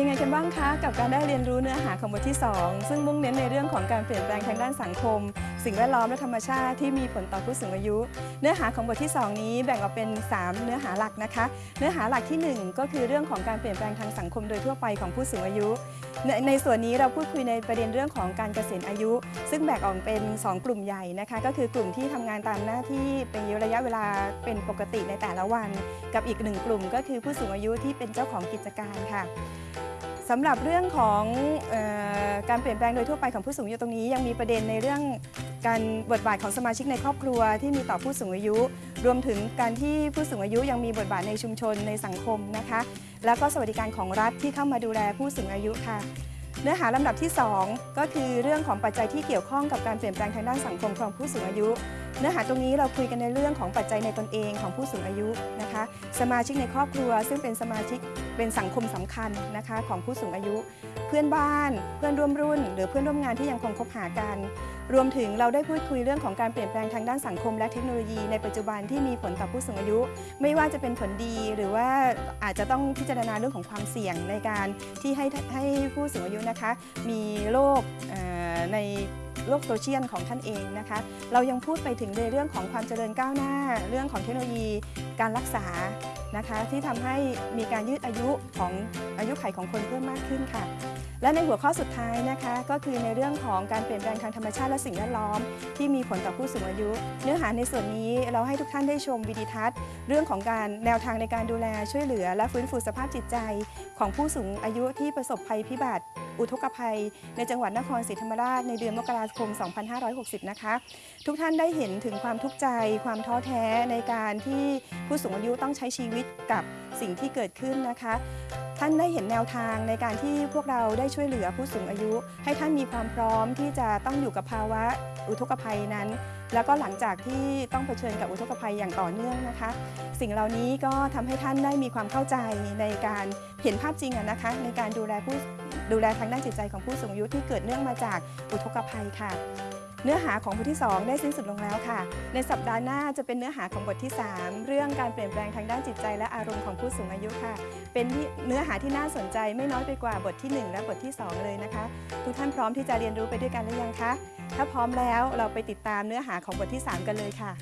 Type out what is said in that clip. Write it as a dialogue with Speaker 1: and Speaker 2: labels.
Speaker 1: ยังไงกันบ้างคะ กับการได้เรียนรู้เนื้อหาของบทที่ 2 ซึ่งมุ่งเน้นในเรื่องของการเปลี่ยนแปลงทางด้านสังคม สิ่งแวดล้อมและธรรมชาติที่มีผลต่อผู้สูงอายุ เนื้อหาของบทที่ 2 นี้แบ่งออกเป็น 3 เนื้อหาหลักนะคะ เนื้อหาหลักทีหนึ่1 ก็คือเรื่องของการเปลี่ยนแปลงทางสังคมโดยทั่วไปของผู้สูงอายุ ในในส่วนนี้เราพูดคุยในประเด็นเรื่องของการเกษียณอายุ ซึ่งแบ่งออกเป็น 2 กลุ่มใหญ่นะคะ ก็คือกลุ่มที่ทำงานตามหน้าที่เป็นระยะเวลาเป็นปกติในแต่ละวัน กับอีกหนึ่งกลุ่ม ก็คือผู้สูงอายุที่เป็นเจ้าของกิจการค่ะสำหรับเรื่องของออการเปลี่ยนแปลงโดยทั่วไปของผู้สูงอายุตรงนี้ ยังมีประเด็นในเรื่อง การบทบาทของสมาชิกในครอบครัวที่มีต่อผู้สูงอายุ รวมถึงการที่ผู้สูงอายุยังมีบทบาทในชุมชนในสังคมนะคะ แล้วก็สวัสดิการของรัฐที่เข้ามาดูแลผู้สูงอายุค่ะ เนื้อหาลำดับที่ 2 ก็คือเรื่องของปัจจัยที่เกี่ยวข้องกับการเปลี่ยนแปลงทางด้านสังคมของผู้สูงอายุ เนื้อหาตรงนี้เราคุยกันในเรื่องของปัจจัยในตนเองของผู้สูงอายุนะคะ สมาชิกในครอบครัว ซึ่งเป็นสมาชิกเป็นสังคมสำคัญนะคะของผู้สูงอายุ เพื่อนบ้าน เพื่อนร่วมรุ่น หรือเพื่อนร่วมงานที่ยังคงคบหากัน รวมถึงเราได้พูดคุยเรื่องของการเปลี่ยนแปลงทางด้านสังคมและเทคโนโลยีในปัจจุบันที่มีผลต่อผู้สูงอายุ ไม่ว่าจะเป็นผลดีหรือว่าอาจจะต้องพิจารณาเรื่องของความเสี่ยงในการที่ให้ให้ผู้สูงอายุนะคะ มีโรคใน โลกโซเชียลของท่านเองนะคะ เรายังพูดไปถึงในเรื่องของความเจริญก้าวหน้า เรื่องของเทคโนโลยีการรักษานะคะ ที่ทำให้มีการยืดอายุของอายุไขของคนเพิ่มมากขึ้นค่ะ และในหัวข้อสุดท้ายนะคะก็คือในเรื่องของการเปลี่ยนแปลงทางธรรมชาติและสิ่งแวดล้อม ที่มีผลต่อผู้สูงอายุ เนื้อหาในส่วนนี้เราให้ทุกท่านได้ชมวิดีทัศน์ เรื่องของการแนวทางในการดูแลช่วยเหลือ และฟื้นฟูสภาพจิตใจ ของผู้สูงอายุที่ประสบภัยพิบัติ อุทกภัย ในจังหวัดนครศรีธรรมราชในเดือนมกราคม 2560 นะคะ ทุกท่านได้เห็นถึงความทุกข์ใจ ความท้อแท้ในการที่ผู้สูงอายุต้องใช้ชีวิตกับสิ่งที่เกิดขึ้นนะคะ ท่านได้เห็นแนวทางในการที่พวกเราได้ช่วยเหลือผู้สูงอายุ ให้ท่านมีความพร้อมที่จะต้องอยู่กับภาวะอุทกภัยนั้น แล้วก็หลังจากที่ต้องเผชิญกับอุทกภัยอย่างต่อเนื่องนะคะ สิ่งเหล่านี้ก็ทำให้ท่านได้มีความเข้าใจในการเห็นภาพจริงนะคะ ในการดูแลผู้ดูแลทางด้านจิตใจของผู้สูงอายุที่เกิดเนื่องมาจากอุทกภัยค่ะ เนื้อหาของบทที่ 2 ได้สิ้นสุดลงแล้วค่ะ ในสัปดาห์หน้าจะเป็นเนื้อหาของบทที่ 3 เรื่องการเปลี่ยนแปลงทางด้านจิตใจและอารมณ์ของผู้สูงอายุค่ะ เป็นเนื้อหาที่น่าสนใจไม่น้อยไปกว่าบทที่ 1 และบทที่ 2 เลยนะคะ ทุกท่านพร้อมที่จะเรียนรู้ไปด้วยกันหรือยังคะ ถ้าพร้อมแล้วเราไปติดตามเนื้อหาของบทที่ 3 กันเลยค่ะ